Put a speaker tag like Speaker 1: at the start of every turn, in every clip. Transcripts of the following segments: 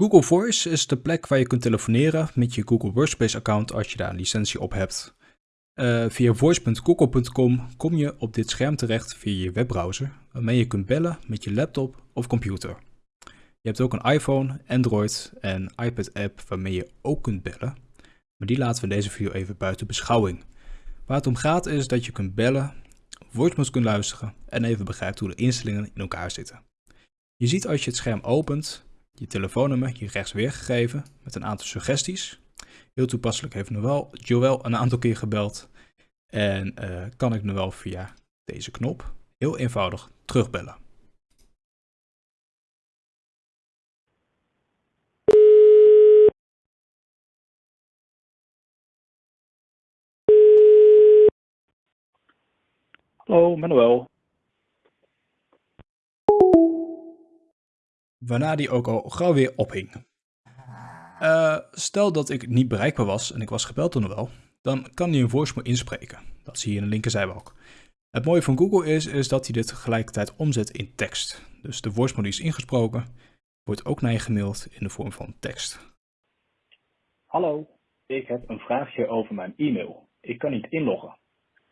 Speaker 1: Google Voice is de plek waar je kunt telefoneren met je Google Workspace account als je daar een licentie op hebt. Uh, via voice.google.com kom je op dit scherm terecht via je webbrowser, waarmee je kunt bellen met je laptop of computer. Je hebt ook een iPhone, Android en iPad app waarmee je ook kunt bellen, maar die laten we in deze video even buiten beschouwing. Waar het om gaat is dat je kunt bellen, voicemails kunt luisteren en even begrijpt hoe de instellingen in elkaar zitten. Je ziet als je het scherm opent je telefoonnummer hier rechts weergegeven met een aantal suggesties. Heel toepasselijk heeft Noël Joël een aantal keer gebeld en uh, kan ik Noël via deze knop heel eenvoudig terugbellen.
Speaker 2: Hallo, Manuel.
Speaker 1: Waarna die ook al gauw weer ophing. Uh, stel dat ik niet bereikbaar was en ik was gebeld door wel, dan kan hij een voicemail inspreken. Dat zie je in de linkerzijbalk. Het mooie van Google is, is dat hij dit tegelijkertijd omzet in tekst. Dus de voicemail die is ingesproken, wordt ook naar je gemaild in de vorm van tekst.
Speaker 2: Hallo, ik heb een vraagje over mijn e-mail. Ik kan niet inloggen.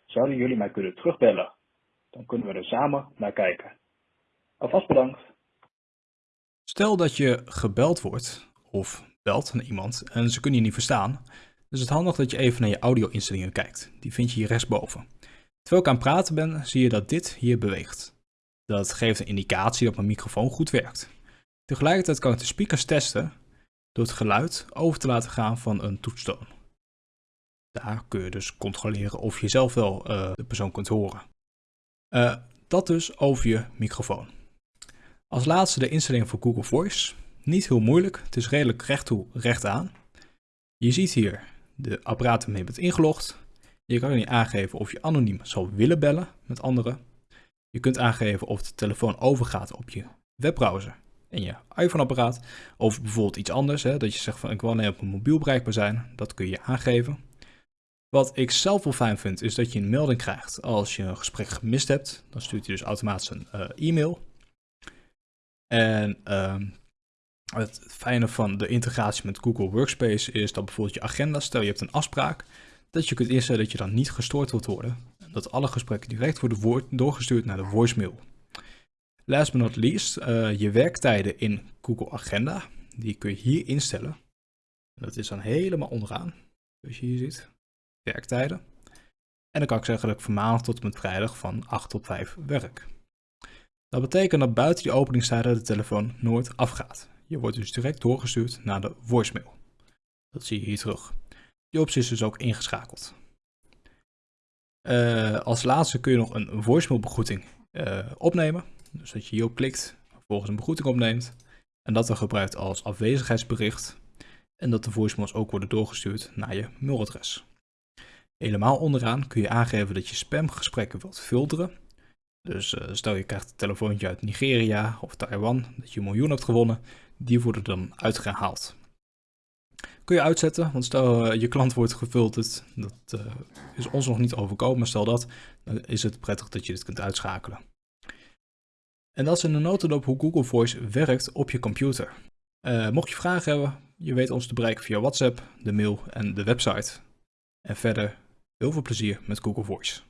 Speaker 2: Zouden jullie mij kunnen terugbellen? Dan kunnen we er samen naar kijken. Alvast bedankt.
Speaker 1: Stel dat je gebeld wordt of belt naar iemand en ze kunnen je niet verstaan, is het handig dat je even naar je audio-instellingen kijkt. Die vind je hier rechtsboven. Terwijl ik aan het praten ben, zie je dat dit hier beweegt. Dat geeft een indicatie dat mijn microfoon goed werkt. Tegelijkertijd kan ik de speakers testen door het geluid over te laten gaan van een toetstoon. Daar kun je dus controleren of je zelf wel uh, de persoon kunt horen. Uh, dat dus over je microfoon. Als laatste de instellingen voor Google Voice. Niet heel moeilijk, het is redelijk recht toe, recht aan. Je ziet hier de apparaten waarmee je bent ingelogd. Je kan hier aangeven of je anoniem zal willen bellen met anderen. Je kunt aangeven of de telefoon overgaat op je webbrowser en je iPhone-apparaat. Of bijvoorbeeld iets anders, hè, dat je zegt van ik wil alleen op mijn mobiel bereikbaar zijn. Dat kun je aangeven. Wat ik zelf wel fijn vind, is dat je een melding krijgt als je een gesprek gemist hebt. Dan stuurt hij dus automatisch een uh, e-mail. En uh, het fijne van de integratie met Google Workspace is dat bijvoorbeeld je agenda, stel je hebt een afspraak, dat je kunt instellen dat je dan niet gestoord wilt worden. En dat alle gesprekken direct worden doorgestuurd naar de voicemail. Last but not least, uh, je werktijden in Google Agenda, die kun je hier instellen. Dat is dan helemaal onderaan, zoals je hier ziet, werktijden. En dan kan ik zeggen dat ik van maandag tot en met vrijdag van 8 tot 5 werk. Dat betekent dat buiten die openingstijden de telefoon nooit afgaat. Je wordt dus direct doorgestuurd naar de voicemail. Dat zie je hier terug. Die optie is dus ook ingeschakeld. Uh, als laatste kun je nog een voicemailbegroeting uh, opnemen. Dus dat je hierop klikt, vervolgens een begroeting opneemt. En dat dan gebruikt als afwezigheidsbericht. En dat de voicemails ook worden doorgestuurd naar je mailadres. Helemaal onderaan kun je aangeven dat je spamgesprekken wilt filteren. Dus uh, stel je krijgt een telefoontje uit Nigeria of Taiwan, dat je een miljoen hebt gewonnen, die worden dan uitgehaald. Kun je uitzetten, want stel uh, je klant wordt gefilterd, dat uh, is ons nog niet overkomen, stel dat, dan is het prettig dat je dit kunt uitschakelen. En dat is in de notendop hoe Google Voice werkt op je computer. mocht je vragen hebben, je weet ons te bereiken via WhatsApp, de mail en de website. En verder heel veel plezier met Google Voice.